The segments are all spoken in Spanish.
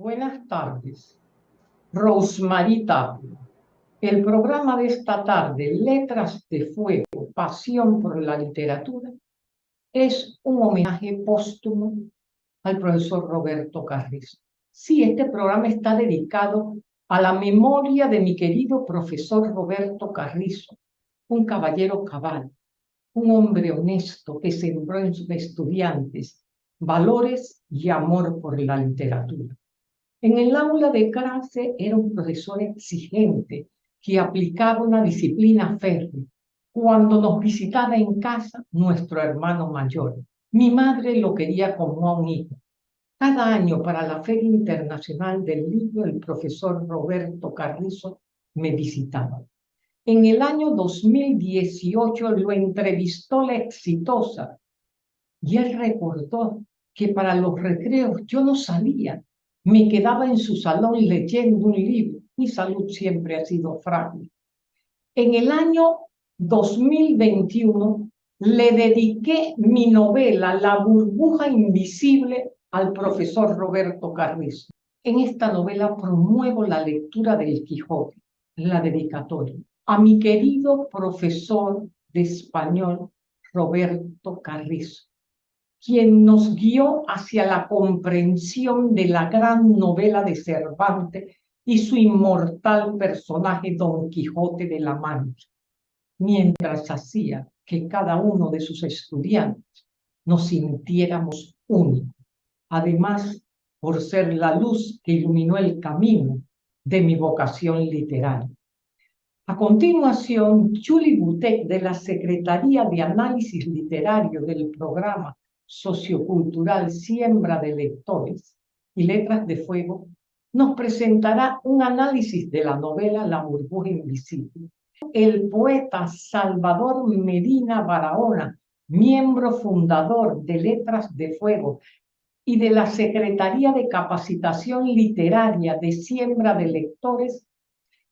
Buenas tardes. Rosemary Tapia. El programa de esta tarde, Letras de Fuego, Pasión por la Literatura, es un homenaje póstumo al profesor Roberto Carrizo. Sí, este programa está dedicado a la memoria de mi querido profesor Roberto Carrizo, un caballero cabal, un hombre honesto que sembró en sus estudiantes valores y amor por la literatura. En el aula de clase era un profesor exigente que aplicaba una disciplina férrea. Cuando nos visitaba en casa, nuestro hermano mayor, mi madre lo quería como a un hijo. Cada año para la Feria Internacional del Libro, el profesor Roberto Carrizo me visitaba. En el año 2018 lo entrevistó la exitosa y él recordó que para los recreos yo no salía, me quedaba en su salón leyendo un libro. Mi salud siempre ha sido frágil. En el año 2021 le dediqué mi novela La burbuja invisible al profesor Roberto Carrizo. En esta novela promuevo la lectura del Quijote, la dedicatoria, a mi querido profesor de español Roberto Carrizo, quien nos guió hacia la comprensión de la gran novela de Cervantes y su inmortal personaje Don Quijote de la Mancha, mientras hacía que cada uno de sus estudiantes nos sintiéramos únicos. Además, por ser la luz que iluminó el camino de mi vocación literaria. A continuación, Julie Butek, de la Secretaría de Análisis Literario del programa sociocultural Siembra de Lectores y Letras de Fuego, nos presentará un análisis de la novela La burbuja invisible. El poeta Salvador Medina Barahona, miembro fundador de Letras de Fuego y de la Secretaría de Capacitación Literaria de Siembra de Lectores,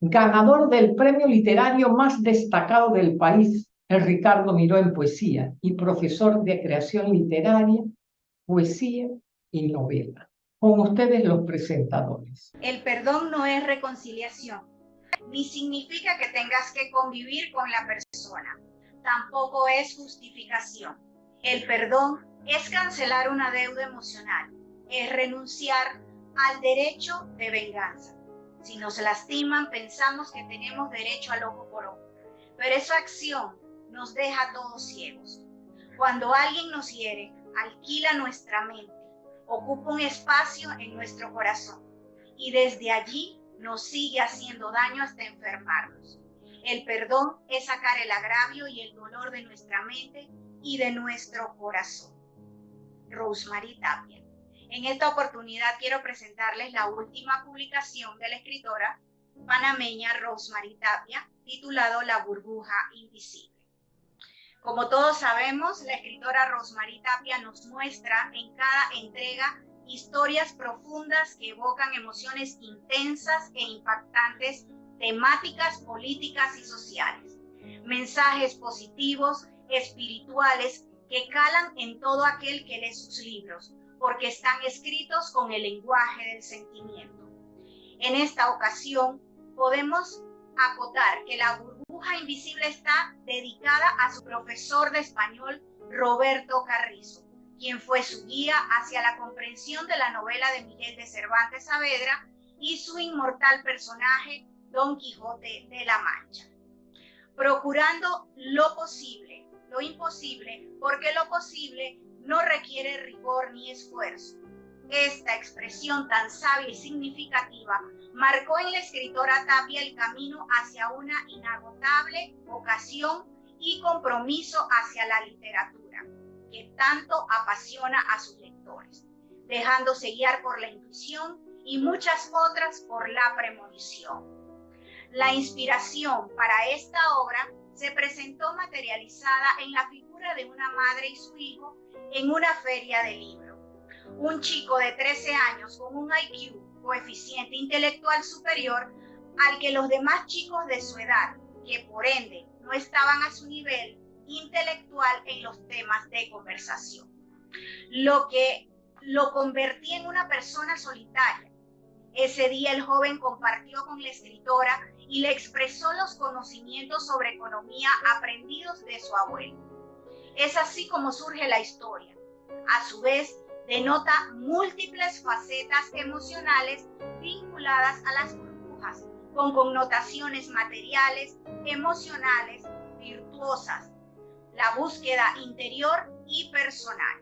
ganador del premio literario más destacado del país el Ricardo Miró en poesía y profesor de creación literaria, poesía y novela. Con ustedes los presentadores. El perdón no es reconciliación, ni significa que tengas que convivir con la persona. Tampoco es justificación. El perdón es cancelar una deuda emocional, es renunciar al derecho de venganza. Si nos lastiman, pensamos que tenemos derecho al ojo por ojo, pero esa acción nos deja todos ciegos. Cuando alguien nos hiere, alquila nuestra mente, ocupa un espacio en nuestro corazón y desde allí nos sigue haciendo daño hasta enfermarnos. El perdón es sacar el agravio y el dolor de nuestra mente y de nuestro corazón. Rosemary Tapia. En esta oportunidad quiero presentarles la última publicación de la escritora panameña Rosemary Tapia, titulado La burbuja invisible. Como todos sabemos, la escritora Rosmarie Tapia nos muestra en cada entrega historias profundas que evocan emociones intensas e impactantes, temáticas políticas y sociales, mensajes positivos, espirituales, que calan en todo aquel que lee sus libros, porque están escritos con el lenguaje del sentimiento. En esta ocasión podemos acotar que la burbuja invisible está dedicada a su profesor de español, Roberto Carrizo, quien fue su guía hacia la comprensión de la novela de Miguel de Cervantes Saavedra y su inmortal personaje, Don Quijote de la Mancha. Procurando lo posible, lo imposible, porque lo posible no requiere rigor ni esfuerzo. Esta expresión tan sabia y significativa marcó en la escritora Tapia el camino hacia una inagotable vocación y compromiso hacia la literatura, que tanto apasiona a sus lectores, dejándose guiar por la intuición y muchas otras por la premonición. La inspiración para esta obra se presentó materializada en la figura de una madre y su hijo en una feria de libros. Un chico de 13 años con un IQ coeficiente intelectual superior al que los demás chicos de su edad, que por ende no estaban a su nivel intelectual en los temas de conversación. Lo que lo convertía en una persona solitaria, Ese día el joven compartió con la escritora y le expresó los conocimientos sobre economía aprendidos de su abuelo. Es así como surge la historia. A su vez, denota múltiples facetas emocionales vinculadas a las burbujas, con connotaciones materiales, emocionales, virtuosas, la búsqueda interior y personal.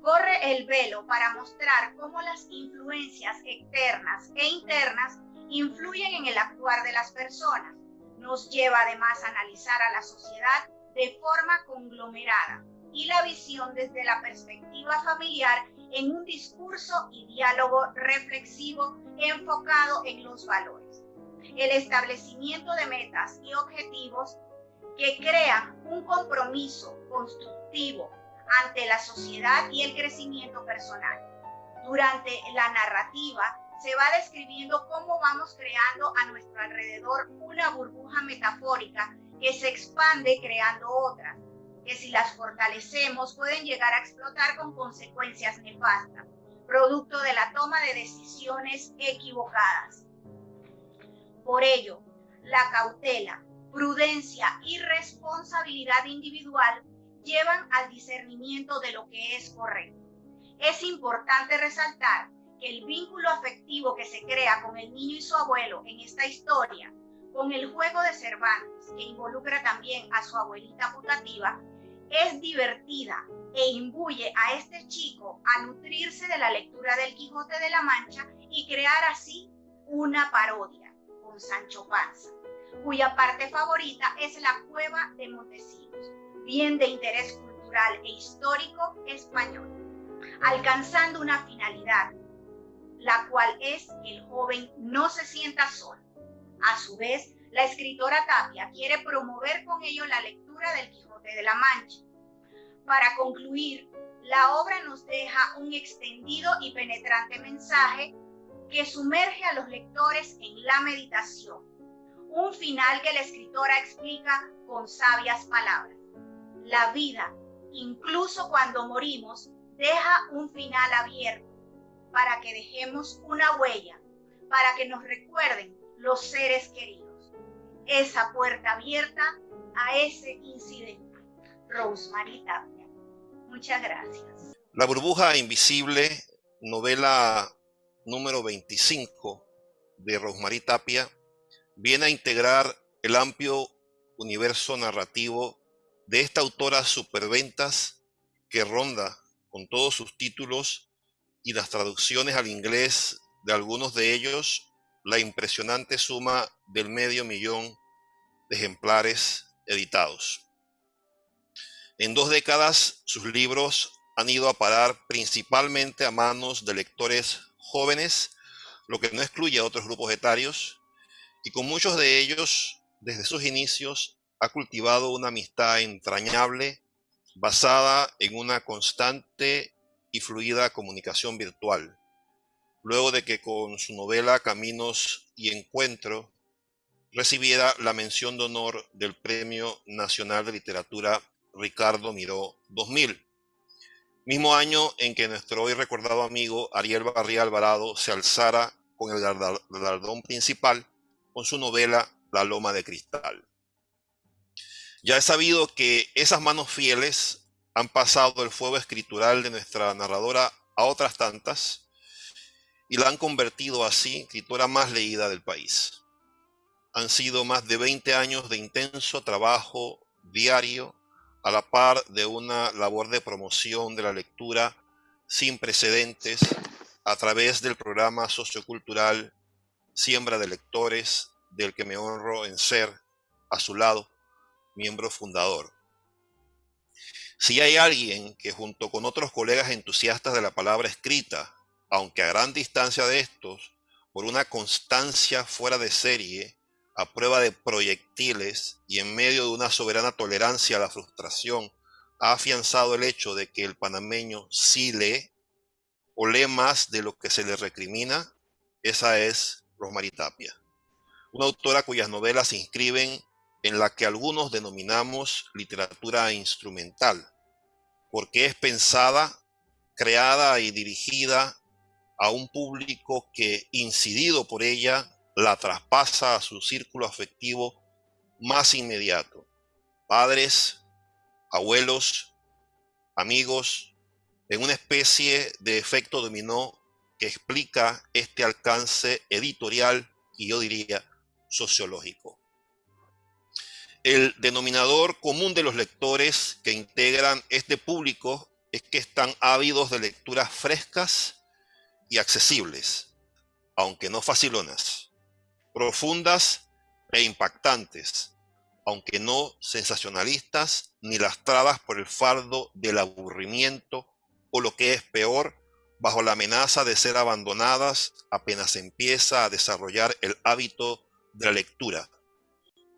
Corre el velo para mostrar cómo las influencias externas e internas influyen en el actuar de las personas. Nos lleva además a analizar a la sociedad de forma conglomerada y la visión desde la perspectiva familiar en un discurso y diálogo reflexivo enfocado en los valores. El establecimiento de metas y objetivos que crean un compromiso constructivo ante la sociedad y el crecimiento personal. Durante la narrativa se va describiendo cómo vamos creando a nuestro alrededor una burbuja metafórica que se expande creando otras, que si las fortalecemos pueden llegar a explotar con consecuencias nefastas, producto de la toma de decisiones equivocadas. Por ello, la cautela, prudencia y responsabilidad individual llevan al discernimiento de lo que es correcto. Es importante resaltar que el vínculo afectivo que se crea con el niño y su abuelo en esta historia, con el juego de Cervantes, que involucra también a su abuelita putativa, es divertida e imbuye a este chico a nutrirse de la lectura del Quijote de la Mancha y crear así una parodia con Sancho Panza, cuya parte favorita es la cueva de Montesinos, bien de interés cultural e histórico español, alcanzando una finalidad, la cual es que el joven no se sienta solo. A su vez, la escritora Tapia quiere promover con ello la lectura del Quijote de la Mancha. Para concluir, la obra nos deja un extendido y penetrante mensaje que sumerge a los lectores en la meditación. Un final que la escritora explica con sabias palabras la vida, incluso cuando morimos, deja un final abierto para que dejemos una huella, para que nos recuerden los seres queridos. Esa puerta abierta a ese incidente. Rosemary Tapia. Muchas gracias. La burbuja invisible, novela número 25 de Rosemary Tapia, viene a integrar el amplio universo narrativo de esta autora superventas que ronda con todos sus títulos y las traducciones al inglés de algunos de ellos la impresionante suma del medio millón de ejemplares editados. En dos décadas sus libros han ido a parar principalmente a manos de lectores jóvenes, lo que no excluye a otros grupos etarios, y con muchos de ellos, desde sus inicios, ha cultivado una amistad entrañable basada en una constante y fluida comunicación virtual. Luego de que con su novela Caminos y Encuentro recibiera la mención de honor del Premio Nacional de Literatura Ricardo Miró 2000, mismo año en que nuestro hoy recordado amigo Ariel Barría Alvarado se alzara con el galardón principal con su novela La Loma de Cristal. Ya he sabido que esas manos fieles han pasado el fuego escritural de nuestra narradora a otras tantas y la han convertido así en escritora más leída del país. Han sido más de 20 años de intenso trabajo diario a la par de una labor de promoción de la lectura sin precedentes a través del programa sociocultural Siembra de Lectores, del que me honro en ser a su lado miembro fundador. Si hay alguien que junto con otros colegas entusiastas de la palabra escrita, aunque a gran distancia de estos, por una constancia fuera de serie, a prueba de proyectiles y en medio de una soberana tolerancia a la frustración, ha afianzado el hecho de que el panameño sí lee o lee más de lo que se le recrimina, esa es Rosmarie Tapia, una autora cuyas novelas se inscriben en la que algunos denominamos literatura instrumental, porque es pensada, creada y dirigida a un público que, incidido por ella, la traspasa a su círculo afectivo más inmediato. Padres, abuelos, amigos, en una especie de efecto dominó que explica este alcance editorial y yo diría sociológico. El denominador común de los lectores que integran este público es que están ávidos de lecturas frescas y accesibles, aunque no facilonas, profundas e impactantes, aunque no sensacionalistas ni lastradas por el fardo del aburrimiento o lo que es peor, bajo la amenaza de ser abandonadas apenas empieza a desarrollar el hábito de la lectura,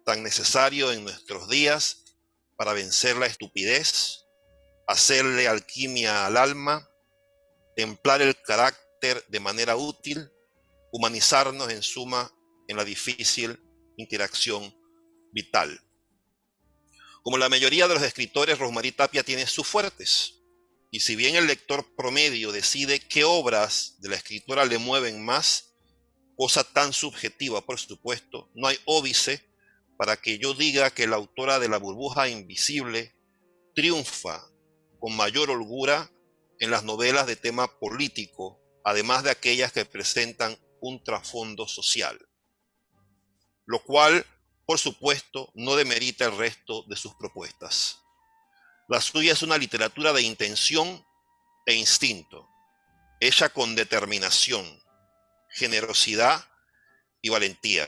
tan necesario en nuestros días para vencer la estupidez, hacerle alquimia al alma, templar el carácter de manera útil, humanizarnos en suma en la difícil interacción vital. Como la mayoría de los escritores, Rosmarie Tapia tiene sus fuertes. Y si bien el lector promedio decide qué obras de la escritora le mueven más, cosa tan subjetiva, por supuesto, no hay óbice para que yo diga que la autora de La burbuja invisible triunfa con mayor holgura en las novelas de tema político, además de aquellas que presentan un trasfondo social. Lo cual, por supuesto, no demerita el resto de sus propuestas. La suya es una literatura de intención e instinto, hecha con determinación, generosidad y valentía.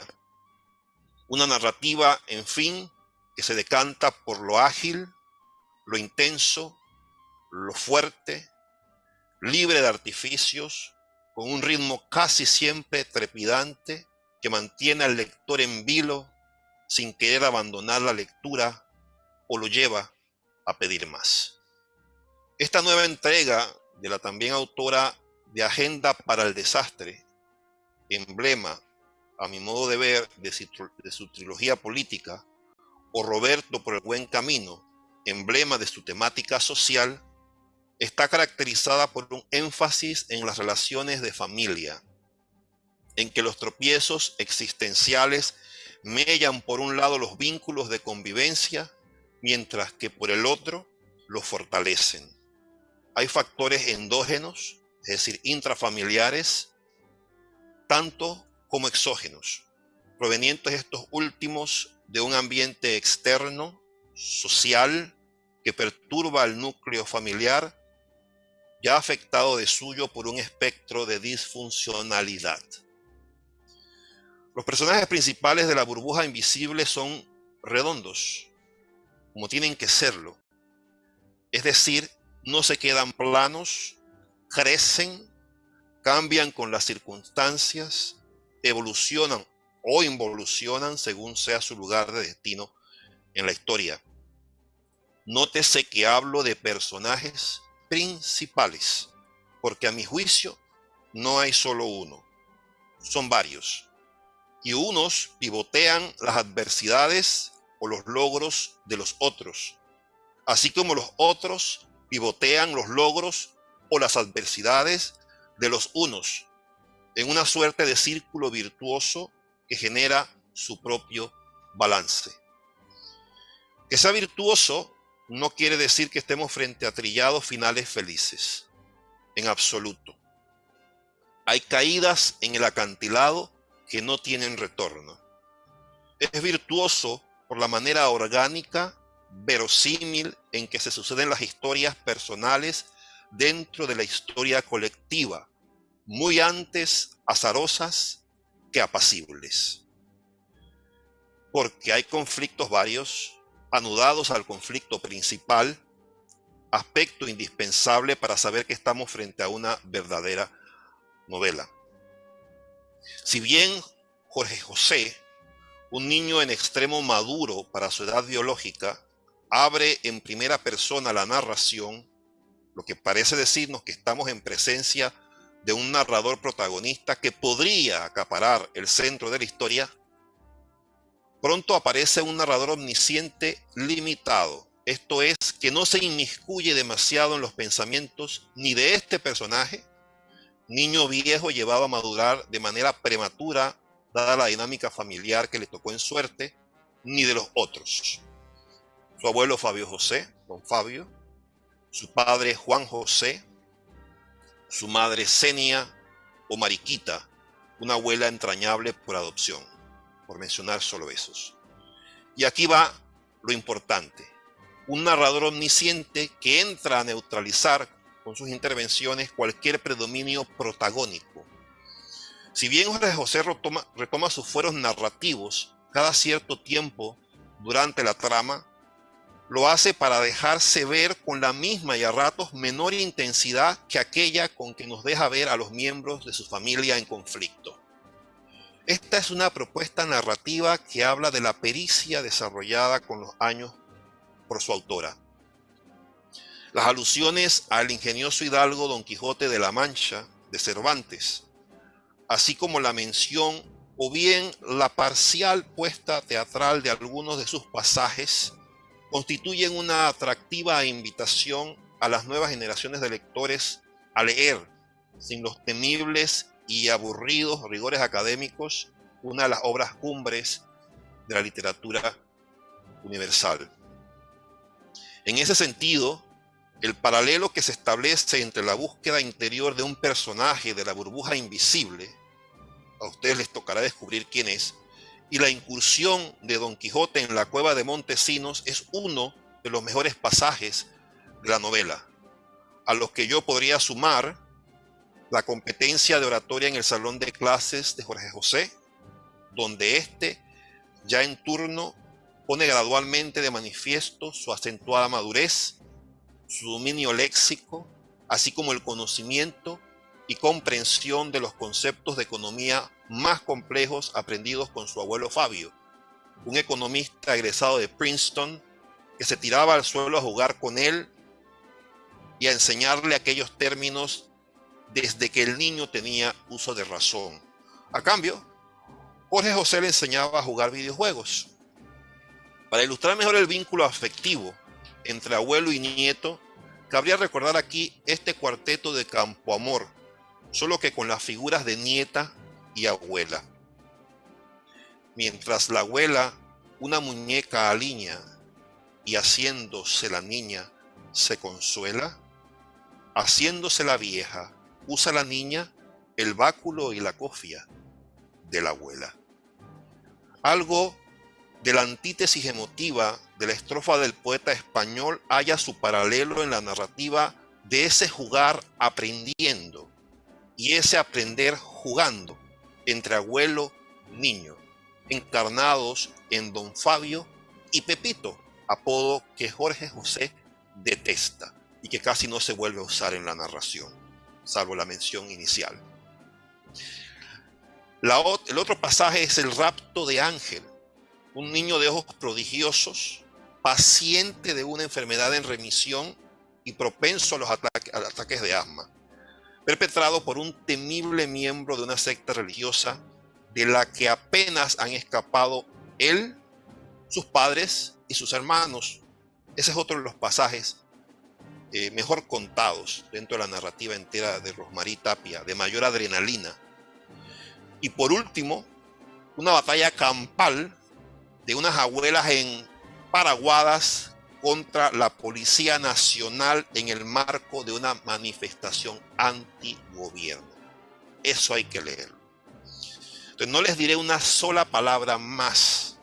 Una narrativa, en fin, que se decanta por lo ágil, lo intenso, lo fuerte, libre de artificios, con un ritmo casi siempre trepidante que mantiene al lector en vilo sin querer abandonar la lectura o lo lleva a pedir más. Esta nueva entrega de la también autora de Agenda para el Desastre, emblema, a mi modo de ver, de su, trilogía política, o Roberto por el buen camino, emblema de su temática social, está caracterizada por un énfasis en las relaciones de familia, en que los tropiezos existenciales mellan por un lado los vínculos de convivencia mientras que por el otro lo fortalecen. Hay factores endógenos, es decir, intrafamiliares, tanto como exógenos, provenientes estos últimos de un ambiente externo, social, que perturba al núcleo familiar, ya afectado de suyo por un espectro de disfuncionalidad. Los personajes principales de la burbuja invisible son redondos, como tienen que serlo. Es decir, no se quedan planos, crecen, cambian con las circunstancias, evolucionan o involucionan según sea su lugar de destino en la historia. Nótese que hablo de personajes principales, porque a mi juicio no hay solo uno, son varios. Y unos pivotean las adversidades o los logros de los otros, así como los otros pivotean los logros o las adversidades de los unos, en una suerte de círculo virtuoso que genera su propio balance. Que sea virtuoso no quiere decir que estemos frente a trillados finales felices, en absoluto. Hay caídas en el acantilado que no tienen retorno. Es virtuoso por la manera orgánica, verosímil en que se suceden las historias personales dentro de la historia colectiva, muy antes azarosas que apacibles. Porque hay conflictos varios, anudados al conflicto principal, aspecto indispensable para saber que estamos frente a una verdadera novela. Si bien Jorge José un niño en extremo maduro para su edad biológica abre en primera persona la narración, lo que parece decirnos que estamos en presencia de un narrador protagonista que podría acaparar el centro de la historia, pronto aparece un narrador omnisciente limitado. Esto es, que no se inmiscuye demasiado en los pensamientos ni de este personaje, niño viejo llevado a madurar de manera prematura, dada la dinámica familiar que le tocó en suerte, ni de los otros. Su abuelo Fabio José, don Fabio, su padre Juan José, su madre Senia o Mariquita, una abuela entrañable por adopción, por mencionar solo esos. Y aquí va lo importante, un narrador omnisciente que entra a neutralizar con sus intervenciones cualquier predominio protagónico. Si bien Jorge José retoma, retoma sus fueros narrativos cada cierto tiempo durante la trama, lo hace para dejarse ver con la misma y a ratos menor intensidad que aquella con que nos deja ver a los miembros de su familia en conflicto. Esta es una propuesta narrativa que habla de la pericia desarrollada con los años por su autora. Las alusiones al ingenioso hidalgo Don Quijote de la Mancha de Cervantes, así como la mención o bien la parcial puesta teatral de algunos de sus pasajes, constituyen una atractiva invitación a las nuevas generaciones de lectores a leer, sin los temibles y aburridos rigores académicos, una de las obras cumbres de la literatura universal. En ese sentido, el paralelo que se establece entre la búsqueda interior de un personaje de la burbuja invisible, a ustedes les tocará descubrir quién es, y la incursión de Don Quijote en la cueva de Montesinos es uno de los mejores pasajes de la novela, a los que yo podría sumar la competencia de oratoria en el salón de clases de Jorge José, donde éste, ya en turno, pone gradualmente de manifiesto su acentuada madurez su dominio léxico, así como el conocimiento y comprensión de los conceptos de economía más complejos aprendidos con su abuelo Fabio, un economista egresado de Princeton que se tiraba al suelo a jugar con él y a enseñarle aquellos términos desde que el niño tenía uso de razón. A cambio, Jorge José le enseñaba a jugar videojuegos. Para ilustrar mejor el vínculo afectivo entre abuelo y nieto, cabría recordar aquí este cuarteto de Campo Amor, solo que con las figuras de nieta y abuela. Mientras la abuela, una muñeca aliña y haciéndose la niña, se consuela, haciéndose la vieja, usa la niña el báculo y la cofia de la abuela. Algo de la antítesis emotiva de la estrofa del poeta español haya su paralelo en la narrativa de ese jugar aprendiendo y ese aprender jugando entre abuelo y niño, encarnados en don Fabio y Pepito, apodo que Jorge José detesta y que casi no se vuelve a usar en la narración, salvo la mención inicial. el otro pasaje es el rapto de Ángel, un niño de ojos prodigiosos, paciente de una enfermedad en remisión y propenso a los ataques de asma, perpetrado por un temible miembro de una secta religiosa de la que apenas han escapado él, sus padres y sus hermanos. Ese es otro de los pasajes eh, mejor contados dentro de la narrativa entera de Rosmarie Tapia, de mayor adrenalina. Y por último, una batalla campal de unas abuelas en Paraguadas contra la Policía Nacional en el marco de una manifestación anti-gobierno. Eso hay que leerlo. Entonces no les diré una sola palabra más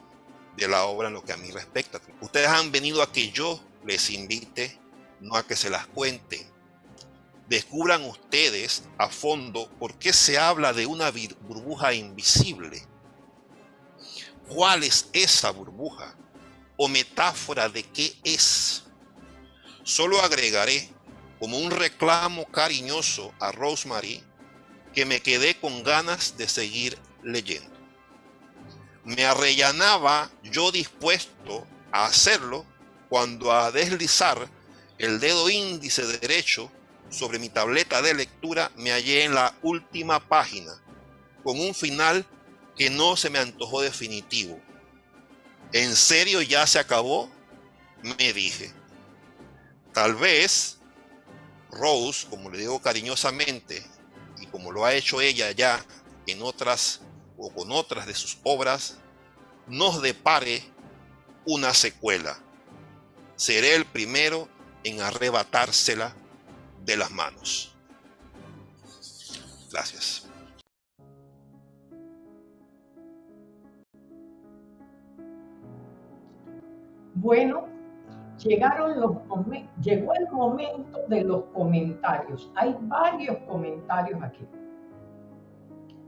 de la obra en lo que a mí respecta. Ustedes han venido a que yo les invite, no a que se las cuente. Descubran ustedes a fondo por qué se habla de una burbuja invisible ¿Cuál es esa burbuja? ¿O metáfora de qué es? Solo agregaré como un reclamo cariñoso a Rosemary que me quedé con ganas de seguir leyendo. Me arrellanaba yo dispuesto a hacerlo cuando a deslizar el dedo índice derecho sobre mi tableta de lectura me hallé en la última página con un final que no se me antojó definitivo. ¿En serio ya se acabó? Me dije. Tal vez Rose, como le digo cariñosamente, y como lo ha hecho ella ya en otras o con otras de sus obras, nos depare una secuela. Seré el primero en arrebatársela de las manos. Gracias. Bueno, llegaron los llegó el momento de los comentarios. Hay varios comentarios aquí.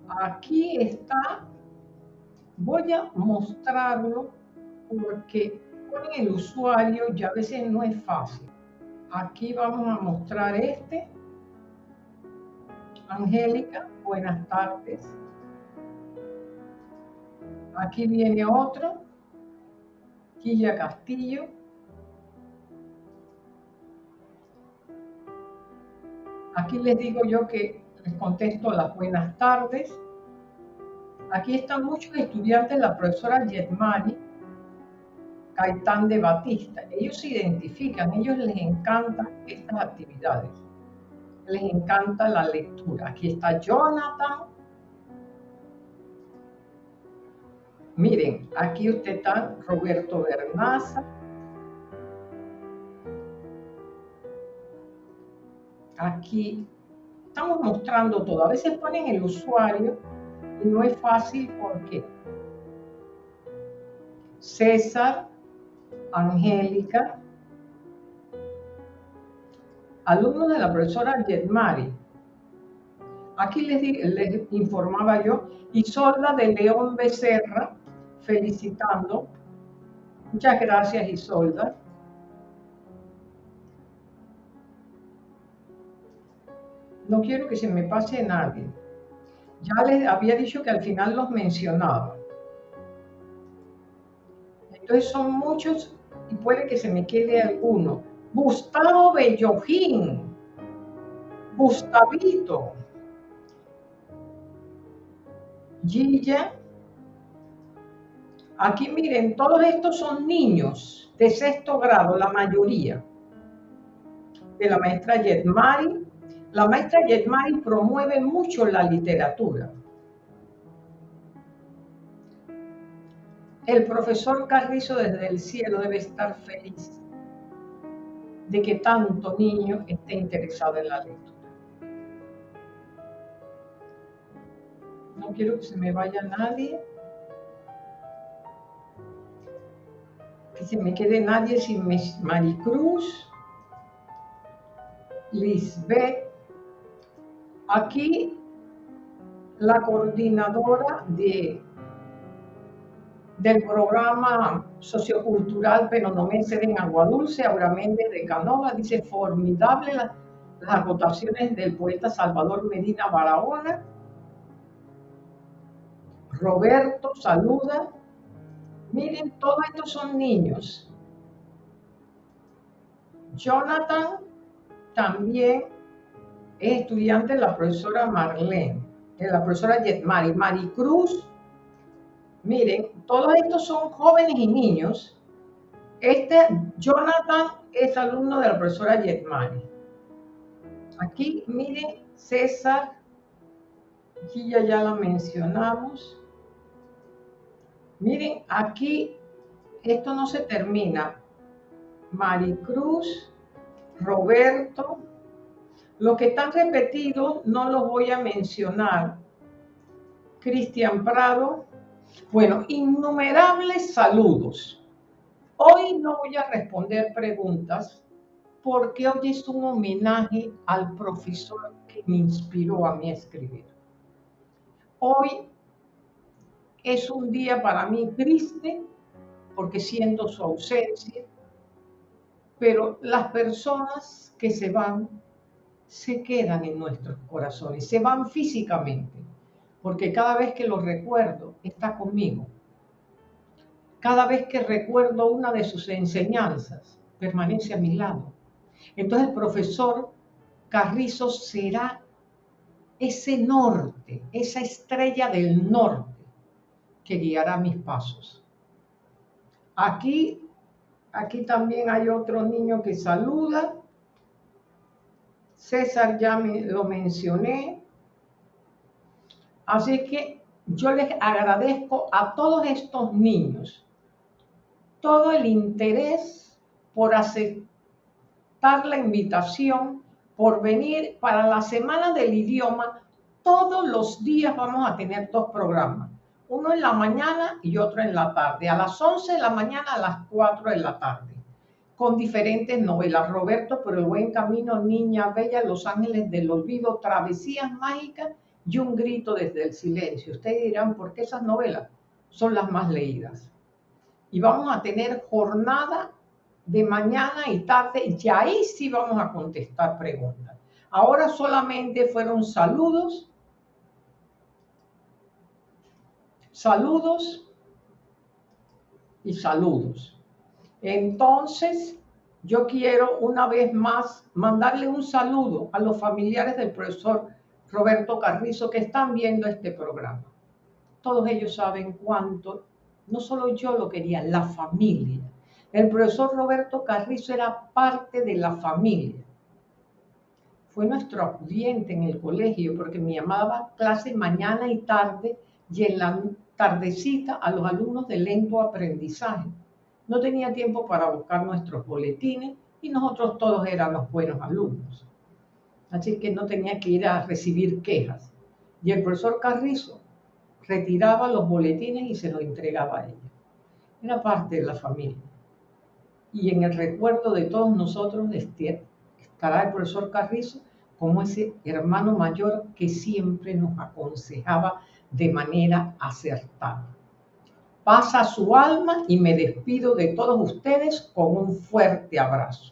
Aquí está, voy a mostrarlo porque con el usuario ya a veces no es fácil. Aquí vamos a mostrar este. Angélica, buenas tardes. Aquí viene otro. Quilla Castillo. Aquí les digo yo que les contesto las buenas tardes. Aquí están muchos estudiantes, la profesora Yetmani, Caitán de Batista. Ellos se identifican, ellos les encantan estas actividades. Les encanta la lectura. Aquí está Jonathan. Miren, aquí usted está Roberto Bernaza. Aquí estamos mostrando todo. A veces ponen el usuario y no es fácil porque César, Angélica, alumnos de la profesora Yetmari. Aquí les, informaba yo, Isolda de León Becerra, felicitando. Muchas gracias, Isolda. No quiero que se me pase nadie. Ya les había dicho que al final los mencionaba. Entonces son muchos y puede que se me quede alguno. Gustavo Bellojín, Gustavito, Gilla. Aquí miren, todos estos son niños de sexto grado, la mayoría, de la maestra Yetmari. La maestra Yetmari promueve mucho la literatura. El profesor Carrizo desde el cielo debe estar feliz de que tanto niño esté interesado en la lectura. No quiero que se me vaya nadie. Que se me quede nadie sin Maricruz, Lisbeth. Aquí la coordinadora de del programa sociocultural Penonomense en Agua Dulce, Aura Méndez de Canova, dice formidable las agotaciones del poeta Salvador Medina Barahona. Roberto saluda. Miren, todos estos son niños. Jonathan también es estudiante de la profesora Marlene, de la profesora Yetmari. Maricruz Miren, todos estos son jóvenes y niños. Este Jonathan es alumno de la profesora Yetmani. Aquí, miren, César, aquí ya, ya la mencionamos. Miren, aquí esto no se termina. Maricruz, Roberto, los que están repetidos no los voy a mencionar. Cristian Prado, bueno, innumerables saludos. Hoy no voy a responder preguntas porque hoy es un homenaje al profesor que me inspiró a mí escribir. Hoy es un día para mí triste porque siento su ausencia, pero las personas que se van se quedan en nuestros corazones, se van físicamente porque cada vez que lo recuerdo, está conmigo. Cada vez que recuerdo una de sus enseñanzas, permanece a mi lado. Entonces el profesor Carrizo será ese norte, esa estrella del norte guiará mis pasos. Aquí, aquí también hay otro niño que saluda. César ya me, lo mencioné. Así que yo les agradezco a todos estos niños todo el interés por aceptar la invitación, por venir para la Semana del Idioma. Todos los días vamos a tener dos programas, uno en la mañana y otro en la tarde, a las 11 de la mañana a las 4 de la tarde, con diferentes novelas. Roberto por el buen camino, Niña Bella, Los Ángeles del Olvido, Travesías Mágicas y Un Grito desde el Silencio. Ustedes dirán, ¿por qué esas novelas son las más leídas? y vamos a tener jornada de mañana y tarde y ahí sí vamos a contestar preguntas. Ahora solamente fueron saludos, saludos y saludos. Entonces, yo quiero una vez más mandarle un saludo a los familiares del profesor Roberto Carrizo que están viendo este programa. Todos ellos saben cuánto no solo yo lo quería, la familia. El profesor Roberto Carrizo era parte de la familia. Fue nuestro acudiente en el colegio porque me llamaba clase mañana y tarde y en la tardecita a los alumnos de lento aprendizaje. No tenía tiempo para buscar nuestros boletines y nosotros todos éramos buenos alumnos. Así que no tenía que ir a recibir quejas. Y el profesor Carrizo retiraba los boletines y se los entregaba a ella. Era parte de la familia. Y en el recuerdo de todos nosotros estará el profesor Carrizo como ese hermano mayor que siempre nos aconsejaba de manera acertada. Pasa su alma y me despido de todos ustedes con un fuerte abrazo.